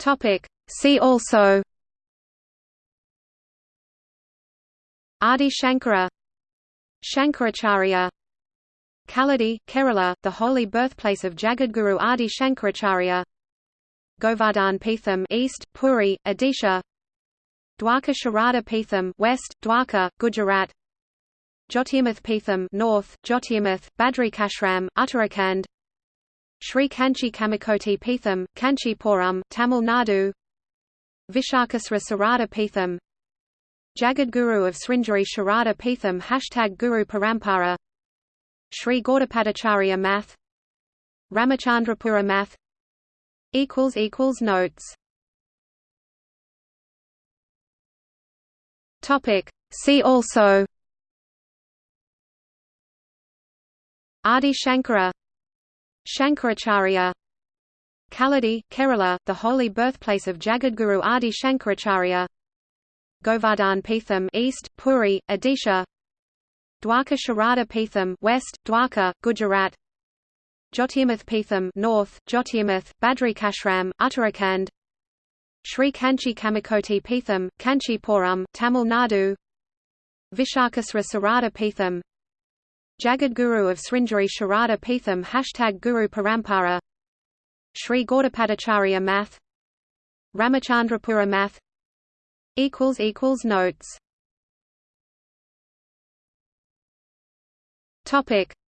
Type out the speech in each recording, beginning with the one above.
Topic. See also. Adi Shankara. Shankaracharya. Kaladi, Kerala, the holy birthplace of Jagadguru Adi Shankaracharya. Govardhan Peetham East, Puri, Odisha. Dwarka Sharada Peetham West, Dwarka, Gujarat. Jyotirmath Peetham North, Jyotirmath, Badrikashram, Uttarakhand Sri Kanchi Kamakoti Peetham, Kanchipuram, Tamil Nadu Vishakasra Sarada Peetham Jagadguru of Sringeri Sharada Peetham Hashtag Guru Parampara Sri Gaudapadacharya Math Ramachandrapura Math Notes. See also. Adi Shankara Shankaracharya. Kaladi, Kerala, the holy birthplace of Jagadguru Adi Shankaracharya. Govardhan Peetham East, Puri, Odisha. Dwarka Sharada Peetham West, Dwarka, Gujarat. Jyotirmath Peetham North, Jyotirmath, Badrikashram, Uttarakhand. Sri Kanchi Kamakoti Peetham, Kanchipuram, Tamil Nadu. Vishakasra Sarada Peetham Jagadguru of Sringeri Sharada Peetham Hashtag Guru Parampara. Sri Gaudapadacharya Math. Ramachandrapura Math. Notes.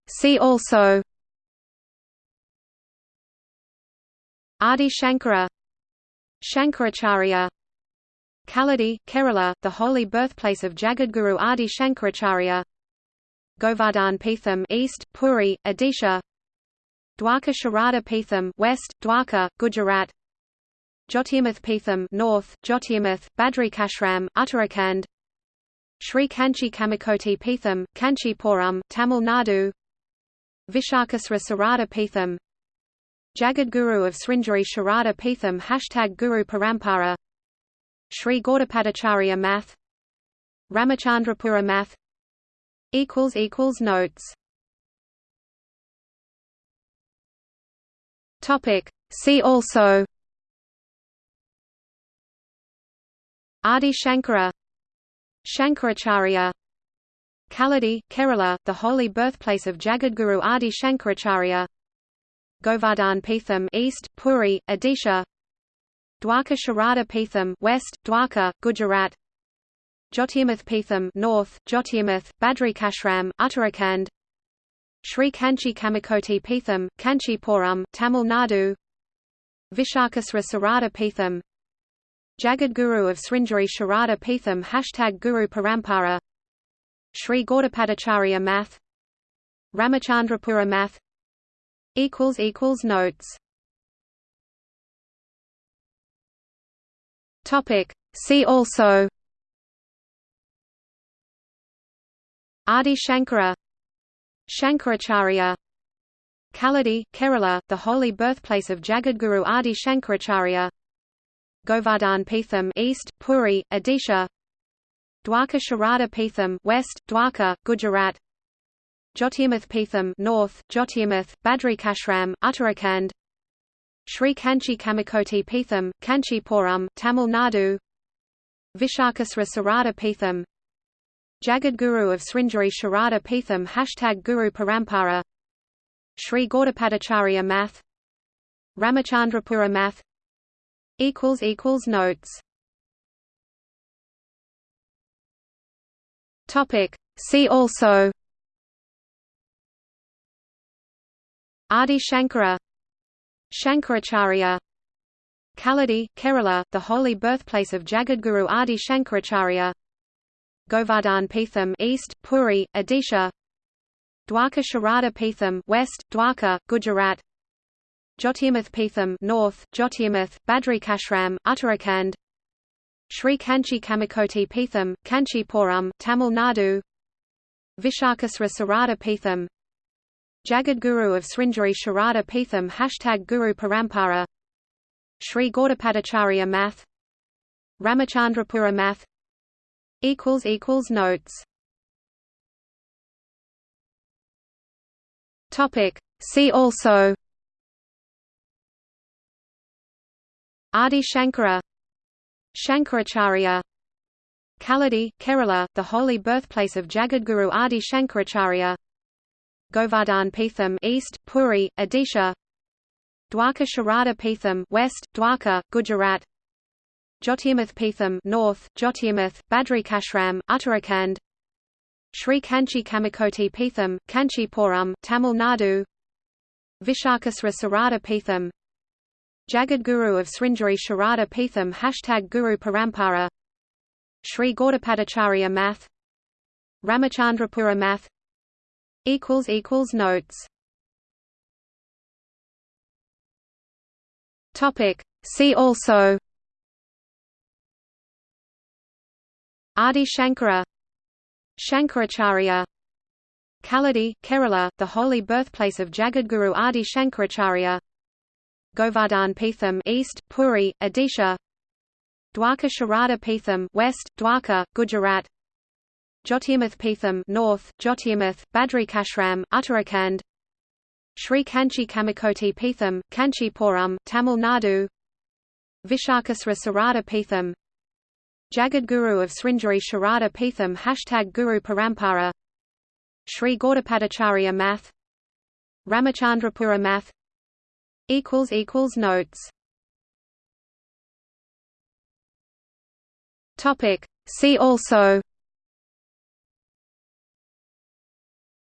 See also. Adi Shankara. Shankaracharya. Kaladi, Kerala, the holy birthplace of Jagadguru Adi Shankaracharya Govardhan Peetham East, Puri, Odisha. Dwarka Sharada Peetham West, Dwarka, Gujarat. Jyotirmath Peetham North, Jyotirmath, Badrikashram, Uttarakhand. Sri Kanchi Kamakoti Peetham, Kanchipuram, Tamil Nadu. Vishakasra Sarada Peetham Jagadguru of Sringeri Sharada Peetham Hashtag Guru Parampara. Sri Gaudapadacharya Math. Ramachandrapura Math Notes. Topic. See also. Adi Shankara. Shankaracharya. Kaladi, Kerala, the holy birthplace of Jagadguru Adi Shankaracharya. Govardhan Peetham East, Puri, Odisha. Dwarka Sharada Peetham West, Dwarka, Gujarat Jyotirmath Peetham North, Jyotirmath, Badrikashram, Uttarakhand. Sri Kanchi Kamakoti Peetham, Kanchipuram, Tamil Nadu. Vishakasra Sarada Peetham Jagadguru of Sringeri Sharada Peetham Hashtag Guru Parampara. Sri Gaudapadacharya Math. Ramachandrapura Math. Notes. See also Adi Shankara Shankaracharya Kaladi, Kerala, the holy birthplace of Jagadguru Adi Shankaracharya Govardhan Peetham East, Puri, Odisha Dwarka Sharada Peetham West, Dwarka, Gujarat Jyotirmath Peetham North, Jyotirmath, Badrikashram, Uttarakhand Sri Kanchi Kamakoti Peetham, Kanchipuram, Tamil Nadu Vishakasra Sarada Peetham Jagadguru of Sringeri Sharada Peetham Hashtag Guru Parampara. Sri Gaudapadacharya Math. Ramachandrapura Math. Notes. See also. Adi Shankara. Shankaracharya. Kaladi, Kerala, the holy birthplace of Jagadguru Adi Shankaracharya Govardhan Peetham East, Puri, Odisha. Dwarka Sharada Peetham West, Dwarka, Gujarat. Jyotirmath Peetham North, Jyotirmath, Badrikashram, Uttarakhand. Sri Kanchi Kamakoti Peetham, Kanchipuram, Tamil Nadu. Vishakasra Sarada Peetham Jagadguru of Sringeri Sharada Peetham Hashtag Guru Parampara. Sri Gaudapadacharya Math. Ramachandrapura Math Notes. Topic. See also. Adi Shankara. Shankaracharya. Kaladi, Kerala, the holy birthplace of Jagadguru Adi Shankaracharya. Govardhan Peetham East, Puri, Odisha. Dwarka Sharada Peetham West, Dwarka, Gujarat Jyotirmath Peetham North, Jyotirmath, Badrikashram, Uttarakhand. Sri Kanchi Kamakoti Peetham, Kanchipuram, Tamil Nadu. Vishakasra Sarada Peetham Jagadguru of Sringeri Sharada Peetham Hashtag Guru Parampara. Sri Gaudapadacharya Math. Ramachandrapura Math. Notes. See also Adi Shankara Shankaracharya Kaladi, Kerala, the holy birthplace of Jagadguru Adi Shankaracharya Govardhan Peetham East, Puri, Odisha Dwarka Sharada Peetham West, Dwarka, Gujarat Jyotirmath Peetham North, Jyotirmath, Badrikashram, Uttarakhand Sri Kanchi Kamakoti Peetham, Kanchipuram, Tamil Nadu Vishakasra Sarada Peetham Jagadguru of Sringeri Sharada Peetham Hashtag Guru Parampara. Sri Gaudapadacharya Math. Ramachandrapura Math. Notes. See also.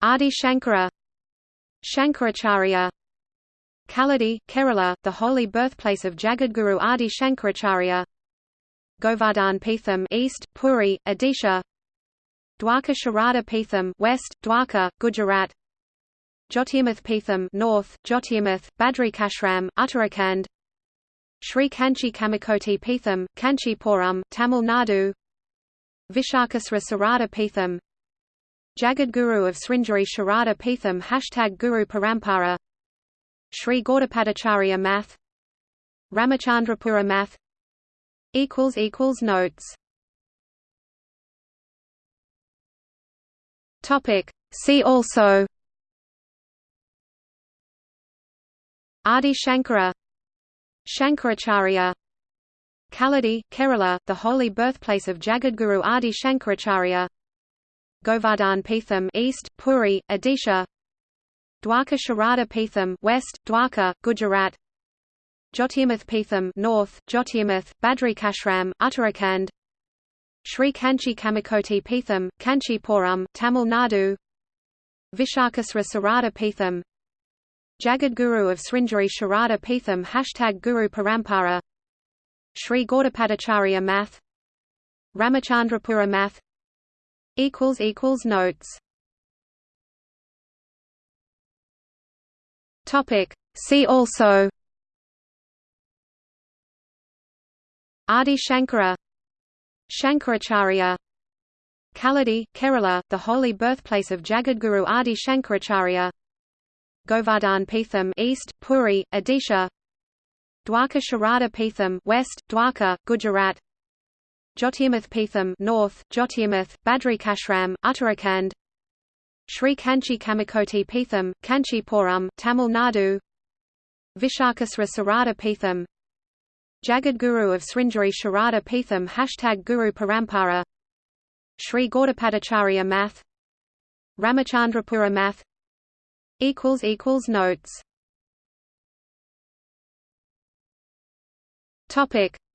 Adi Shankara. Shankaracharya. Kaladi, Kerala, the holy birthplace of Jagadguru Adi Shankaracharya Govardhan Peetham East, Puri, Odisha. Dwarka Sharada Peetham West, Dwarka, Gujarat. Jyotirmath Peetham North, Jyotirmath, Badrikashram, Uttarakhand. Sri Kanchi Kamakoti Peetham, Kanchipuram, Tamil Nadu. Vishakasra Sarada Peetham Jagadguru of Sringeri Sharada Peetham Hashtag Guru Parampara. Sri Gaudapadacharya Math. Ramachandrapura Math Notes. Topic. See also. Adi Shankara. Shankaracharya. Kaladi, Kerala, the holy birthplace of Jagadguru Adi Shankaracharya. Govardhan Peetham East, Puri, Odisha. Dwarka Sharada Peetham West, Dwarka, Gujarat Jyotirmath Peetham North, Jyotirmath, Badrikashram, Uttarakhand. Sri Kanchi Kamakoti Peetham, Kanchipuram, Tamil Nadu. Vishakasra Sarada Peetham Jagadguru of Sringeri Sharada Peetham Hashtag Guru Parampara. Sri Gaudapadacharya Math. Ramachandrapura Math. Notes. See also Adi Shankara Shankaracharya Kaladi, Kerala, the holy birthplace of Jagadguru Adi Shankaracharya Govardhan Peetham East, Puri, Odisha Dwarka Sharada Peetham West, Dwarka, Gujarat Jyotirmath Peetham North, Jyotirmath, Badrikashram, Uttarakhand Sri Kanchi Kamakoti Peetham, Kanchipuram, Tamil Nadu Vishakasra Sarada Peetham Jagadguru of Sringeri Sharada Peetham Hashtag Guru Parampara. Sri Gaudapadacharya Math. Ramachandrapura Math. Notes.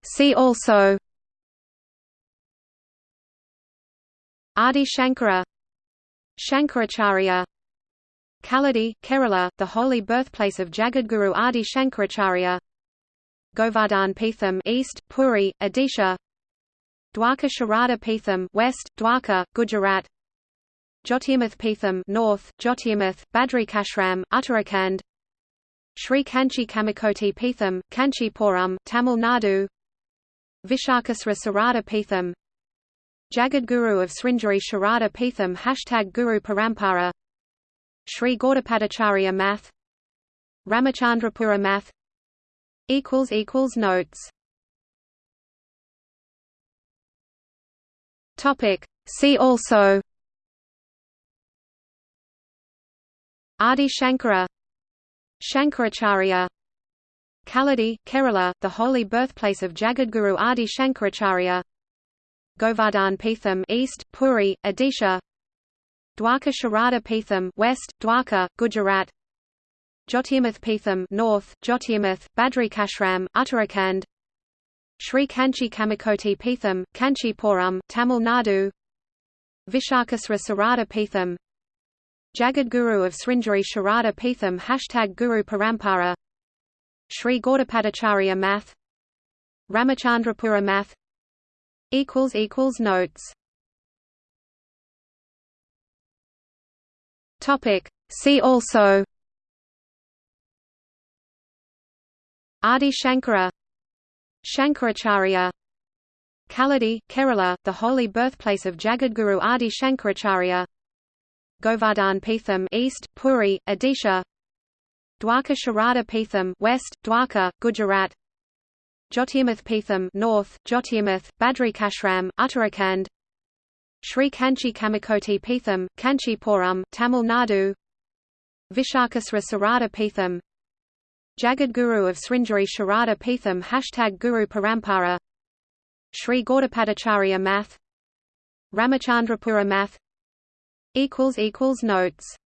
See also. Adi Shankara. Shankaracharya. Kaladi, Kerala, the holy birthplace of Jagadguru Adi Shankaracharya Govardhan Peetham East, Puri, Odisha. Dwarka Sharada Peetham West, Dwarka, Gujarat. Jyotirmath Peetham North, Jyotirmath, Badrikashram, Uttarakhand. Sri Kanchi Kamakoti Peetham, Kanchipuram, Tamil Nadu. Vishakasra Sarada Peetham Jagadguru of Sringeri Sharada Peetham Hashtag Guru Parampara. Sri Gaudapadacharya Math. Ramachandrapura Math Notes. Topic. See also. Adi Shankara. Shankaracharya. Kaladi, Kerala, the holy birthplace of Jagadguru Adi Shankaracharya. Govardhan Peetham East, Puri, Odisha. Dwarka Sharada Peetham West, Dwarka, Gujarat Jyotirmath Peetham North, Jyotirmath, Badrikashram, Uttarakhand. Sri Kanchi Kamakoti Peetham, Kanchipuram, Tamil Nadu. Vishakasra Sarada Peetham Jagadguru of Sringeri Sharada Peetham Hashtag Guru Parampara. Sri Gaudapadacharya Math. Ramachandrapura Math. Notes. See also Adi Shankara Shankaracharya Kaladi, Kerala, the holy birthplace of Jagadguru Adi Shankaracharya Govardhan Peetham East, Puri, Odisha Dwarka Sharada Peetham West, Dwarka, Gujarat Jyotirmath Peetham North, Jyotirmath, Badrikashram, Uttarakhand Sri Kanchi Kamakoti Peetham, Kanchipuram, Tamil Nadu Vishakasra Sarada Peetham Jagadguru of Sringeri Sharada Peetham Hashtag Guru Parampara. Sri Gaudapadacharya Math. Ramachandrapura Math. Notes.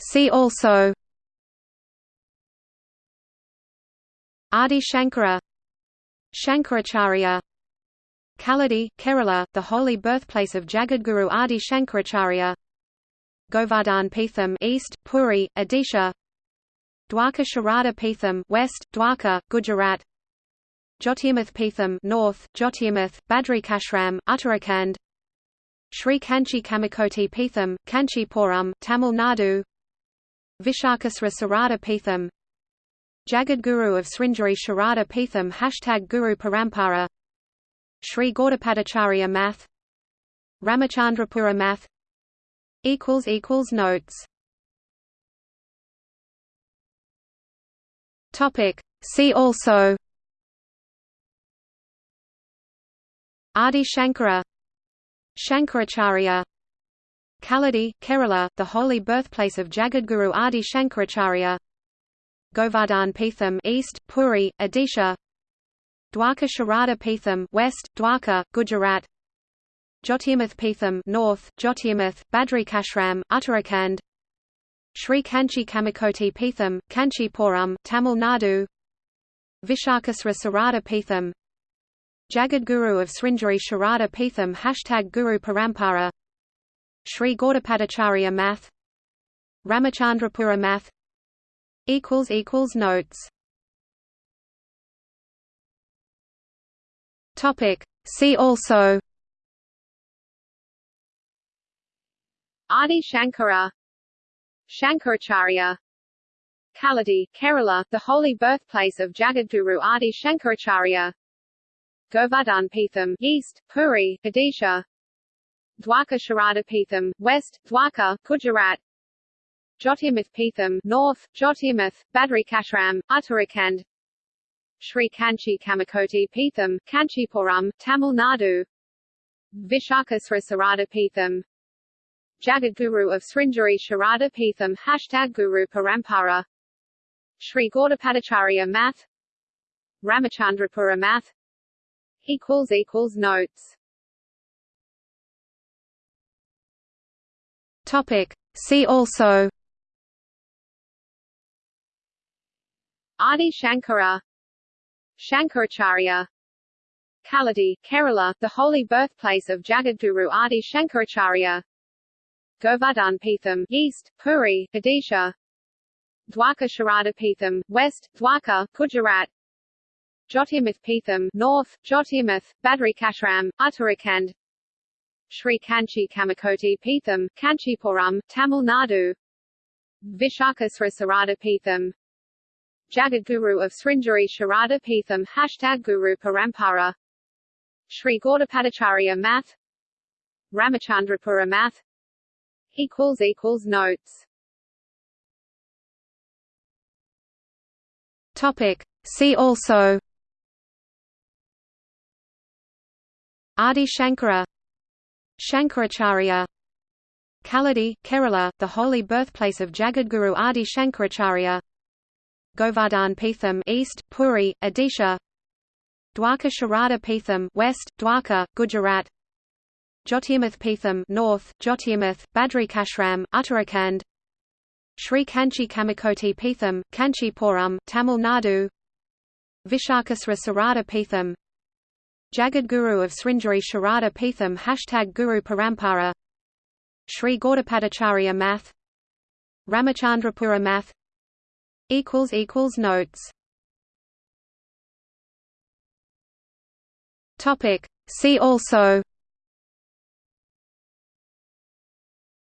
See also. Adi Shankara. Shankaracharya. Kaladi, Kerala, the holy birthplace of Jagadguru Adi Shankaracharya Govardhan Peetham East, Puri, Odisha. Dwarka Sharada Peetham West, Dwarka, Gujarat. Jyotirmath Peetham North, Jyotirmath, Badrikashram, Uttarakhand. Sri Kanchi Kamakoti Peetham, Kanchipuram, Tamil Nadu. Vishakasra Sarada Peetham Jagadguru of Sringeri Sharada Peetham Hashtag Guru Parampara. Sri Gaudapadacharya Math. Ramachandrapura Math Notes. Topic. See also. Adi Shankara. Shankaracharya. Kaladi, Kerala, the holy birthplace of Jagadguru Adi Shankaracharya. Govardhan Peetham East, Puri, Odisha. Dwarka Sharada Peetham West, Dwarka, Gujarat Jyotirmath Peetham North, Jyotirmath, Badrikashram, Uttarakhand. Sri Kanchi Kamakoti Peetham, Kanchipuram, Tamil Nadu. Vishakasra Sarada Peetham Jagadguru of Sringeri Sharada Peetham Hashtag Guru Parampara. Sri Gaudapadacharya Math. Ramachandrapura Math. Notes. See also Adi Shankara Shankaracharya Kaladi, Kerala, the holy birthplace of Jagadguru Adi Shankaracharya Govardhan Peetham East, Puri, Odisha Dwarka Sharada Peetham West, Dwarka, Gujarat Jyotirmath Peetham North, Jyotirmath, Badrikashram, Uttarakhand Sri Kanchi Kamakoti Peetham, Kanchipuram, Tamil Nadu Vishakasra Sarada Peetham Jagadguru of Sringeri Sharada Peetham Hashtag Guru Parampara. Sri Gaudapadacharya Math. Ramachandrapura Math. Equals equals notes. Topic. See also. Adi Shankara. Shankaracharya. Kaladi, Kerala, the holy birthplace of Jagadguru Adi Shankaracharya Govardhan Peetham East, Puri, Odisha. Dwarka Sharada West, Dwarka, Gujarat. Jyotirmath Peetham North, Jyotirmath, Badrikashram, Uttarakhand. Sri Kanchi Kamakoti Peetham, Kanchipuram, Tamil Nadu. Vishakasra Sarada Peetham Jagadguru of Sringeri Sharada Peetham Hashtag Guru Parampara. Sri Gaudapadacharya Math. Ramachandrapura Math equals equals notes. Topic. See also. Adi Shankara. Shankaracharya. Kaladi, Kerala, the holy birthplace of Jagadguru Adi Shankaracharya. Govardhan Peetham East, Puri, Odisha. Dwarka Sharada Peetham West, Dwarka, Gujarat Jyotirmath Peetham North, Jyotirmath, Badrikashram, Uttarakhand. Sri Kanchi Kamakoti Peetham, Kanchipuram, Tamil Nadu. Vishakasra Sarada Peetham Jagadguru of Sringeri Sharada Peetham Hashtag Guru Parampara. Sri Gaudapadacharya Math. Ramachandrapura Math. Notes. See also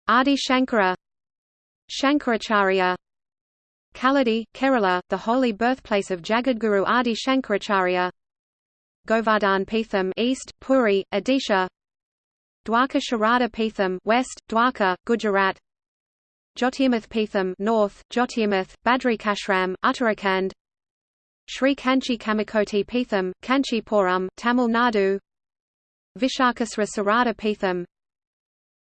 Adi Shankara Shankaracharya Kaladi, Kerala, the holy birthplace of Jagadguru Adi Shankaracharya Govardhan Peetham East, Puri, Odisha Dwarka Sharada Peetham West, Dwarka, Gujarat Jyotirmath Peetham North, Jyotirmath, Badrikashram, Uttarakhand Sri Kanchi Kamakoti Peetham, Kanchipuram, Tamil Nadu Vishakasra Sarada Peetham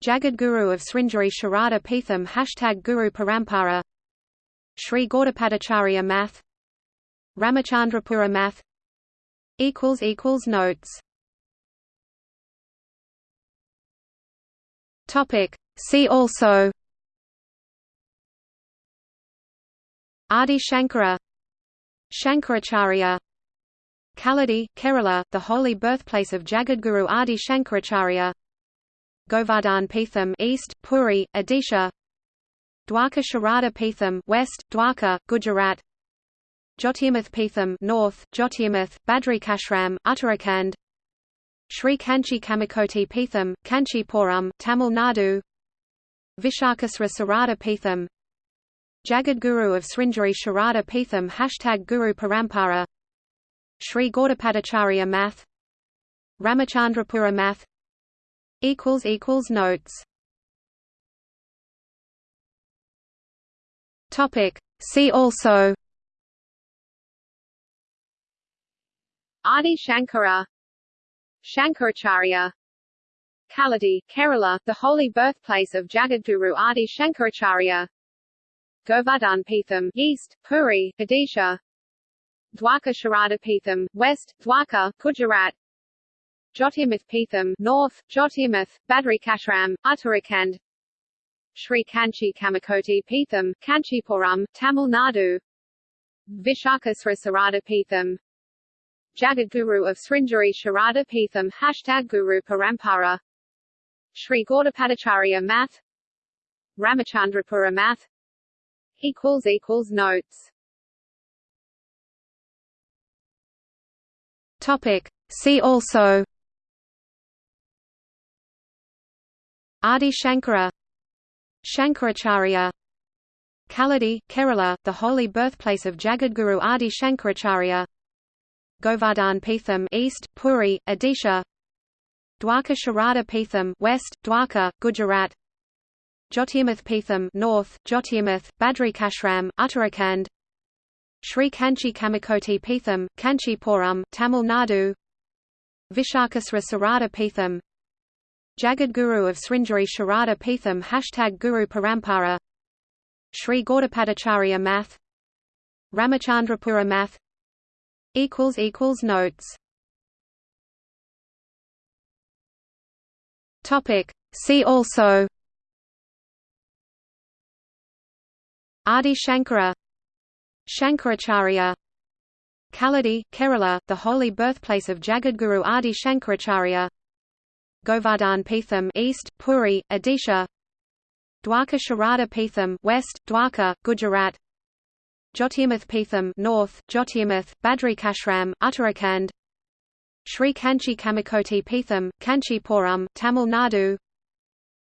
Jagadguru of Sringeri Sharada Peetham Hashtag Guru Parampara. Sri Gaudapadacharya Math. Ramachandrapura Math. Notes. See also. Adi Shankara. Shankaracharya. Kaladi, Kerala, the holy birthplace of Jagadguru Adi Shankaracharya Govardhan Peetham East, Puri, Odisha. Dwarka Sharada Peetham West, Dwarka, Gujarat. Jyotirmath Peetham North, Jyotirmath, Badrikashram, Uttarakhand. Sri Kanchi Kamakoti Peetham, Kanchipuram, Tamil Nadu. Vishakasra Sarada Peetham Jagadguru of Sringeri Sharada Peetham Hashtag Guru Parampara. Sri Gaudapadacharya Math. Ramachandrapura Math Notes. Topic. See also. Adi Shankara. Shankaracharya. Kaladi, Kerala, the holy birthplace of Jagadguru Adi Shankaracharya. Govardhan Peetham East, Puri, Odisha. Dwarka Sharada Peetham West, Dwarka, Gujarat Jyotirmath Peetham North, Jyotirmath, Badrikashram, Uttarakhand. Sri Kanchi Kamakoti Peetham, Kanchipuram, Tamil Nadu. Vishakasra Sarada Peetham Jagadguru of Sringeri Sharada Peetham Hashtag Guru Parampara. Sri Gaudapadacharya Math. Ramachandrapura Math. Equals equals notes. Topic. See also Adi Shankara Shankaracharya Kaladi, Kerala, the holy birthplace of Jagadguru Adi Shankaracharya Govardhan Peetham East, Puri, Odisha Dwarka Sharada Peetham West, Dwarka, Gujarat Jyotirmath Peetham North, Jyotirmath, Badrikashram, Uttarakhand Sri Kanchi Kamakoti Peetham, Kanchipuram, Tamil Nadu Vishakasra Sarada Peetham Jagadguru of Sringeri Sharada Peetham Hashtag Guru Parampara. Sri Gaudapadacharya Math. Ramachandrapura Math. Notes. See also. Adi Shankara. Shankaracharya. Kaladi, Kerala, the holy birthplace of Jagadguru Adi Shankaracharya Govardhan Peetham East, Puri, Odisha. Dwarka Sharada Peetham West, Dwarka, Gujarat. Jyotirmath Peetham North, Jyotirmath, Badrikashram, Uttarakhand. Sri Kanchi Kamakoti Peetham, Kanchipuram, Tamil Nadu.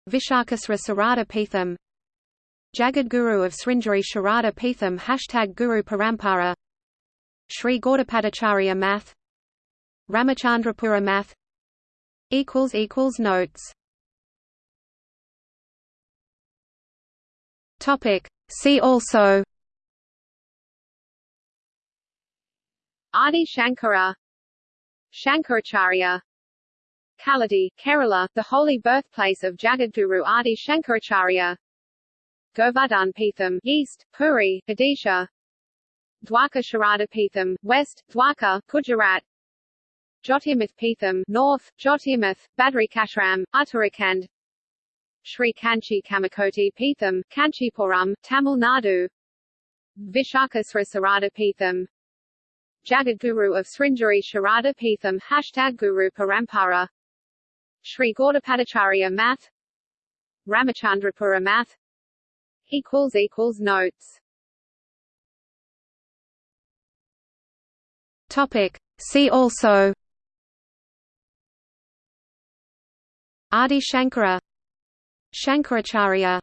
Vishakasra Sarada Peetham Jagadguru of Sringeri Sharada Peetham Hashtag Guru Parampara. Sri Gaudapadacharya Math. Ramachandrapura Math Notes. Topic. See also. Adi Shankara. Shankaracharya. Kaladi, Kerala, the holy birthplace of Jagadguru Adi Shankaracharya. Govardhan Peetham, East, Puri, Odisha. Dwarka Sharada Peetham, West, Dwarka, Gujarat Jyotirmath Peetham, North, Jyotirmath, Badrikashram, Uttarakhand. Sri Kanchi Kamakoti Peetham, Kanchipuram, Tamil Nadu. Vishakasra Sarada Peetham Jagadguru of Sringeri Sharada Peetham Hashtag Guru Parampara. Sri Gaudapadacharya Math. Ramachandrapura Math. Notes. Topic. See also Adi Shankara Shankaracharya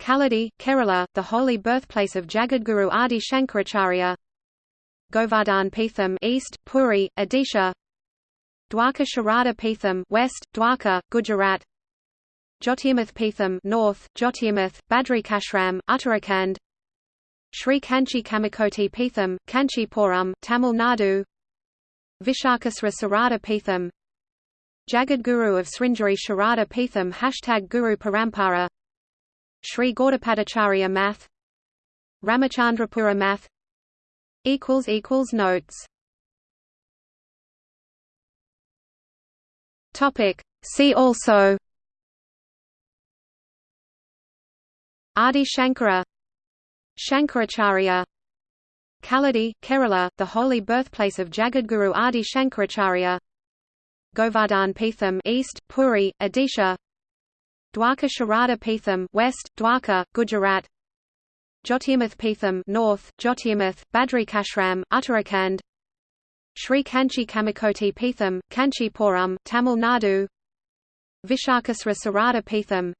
Kaladi, Kerala, the holy birthplace of Jagadguru Adi Shankaracharya Govardhan Peetham East, Puri, Odisha Dwarka Sharada Peetham West, Dwarka, Gujarat Jyotirmath Peetham North, Jyotirmath, Badrikashram, Uttarakhand Sri Kanchi Kamakoti Peetham, Kanchipuram, Tamil Nadu Vishakasra Sarada Peetham Jagadguru of Sringeri Sharada Peetham Hashtag Guru Parampara. Sri Gaudapadacharya Math. Ramachandrapura Math. Notes. See also. Adi Shankara. Shankaracharya. Kaladi, Kerala, the holy birthplace of Jagadguru Adi Shankaracharya Govardhan Peetham East, Puri, Odisha. Dwarka Sharada Peetham West, Dwarka, Gujarat. Jyotirmath Peetham North, Jyotirmath, Badrikashram, Uttarakhand. Sri Kanchi Kamakoti Peetham, Kanchipuram, Tamil Nadu. Vishakasra Sarada Peetham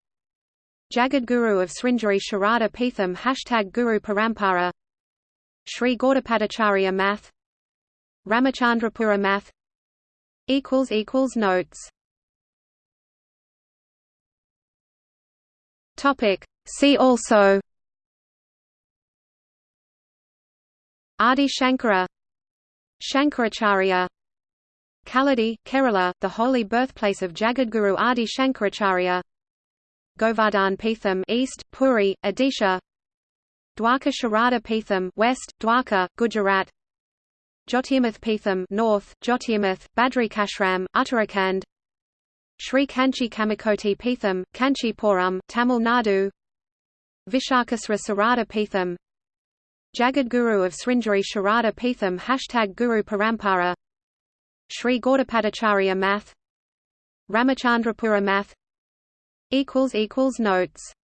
Jagadguru of Sringeri Sharada Peetham Hashtag Guru Parampara. Sri Gaudapadacharya Math. Ramachandrapura Math Notes. Topic. See also. Adi Shankara. Shankaracharya. Kaladi, Kerala, the holy birthplace of Jagadguru Adi Shankaracharya. Govardhan Peetham East, Puri, Odisha. Dwarka Sharada Peetham West, Dwarka, Gujarat Jyotirmath Peetham North, Jyotirmath, Badrikashram, Uttarakhand. Sri Kanchi Kamakoti Peetham, Kanchipuram, Tamil Nadu. Vishakasra Sarada Peetham Jagadguru of Sringeri Sharada Peetham Hashtag Guru Parampara. Sri Gaudapadacharya Math. Ramachandrapura Math. Notes